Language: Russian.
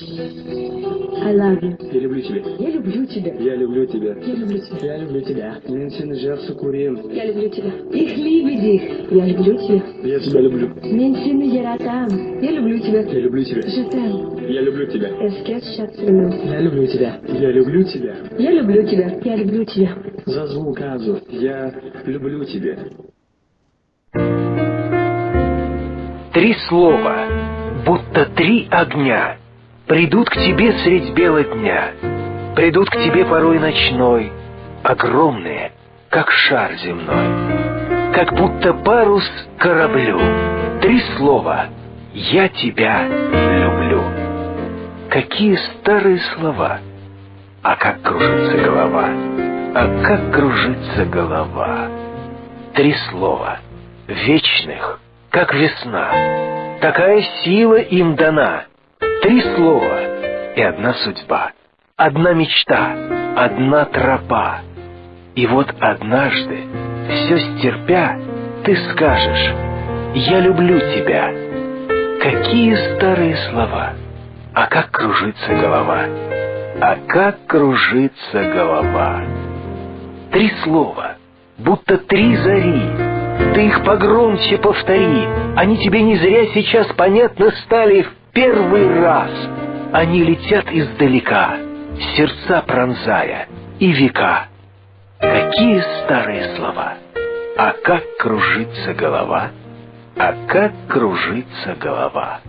I love you. Я люблю тебя. Я люблю тебя. Я люблю тебя. Я люблю тебя. Я люблю тебя. Ментин Жерсу Курим. Я люблю тебя. Liebe dich. Я люблю тебя. Я тебя люблю. Мен сені яратам. Я люблю тебя. Я люблю тебя. Je t'aime. Я люблю тебя. Эскет шатсыну. Я люблю тебя. Я люблю тебя. Я люблю тебя. Я люблю тебя. За звук Азу. Я люблю тебя. Три слова, будто три огня, Придут к тебе средь бела дня, Придут к тебе порой ночной, Огромные, как шар земной, Как будто парус кораблю. Три слова «Я тебя люблю». Какие старые слова, а как кружится голова, а как кружится голова. Три слова, вечных, как весна, такая сила им дана. Три слова и одна судьба, одна мечта, одна тропа. И вот однажды, все стерпя, ты скажешь «Я люблю тебя». Какие старые слова, а как кружится голова, а как кружится голова. Три слова, будто три зари, ты их погромче повтори, они тебе не зря сейчас понятно стали в первый раз. Они летят издалека, сердца пронзая и века. Какие старые слова, а как кружится голова, а как кружится голова.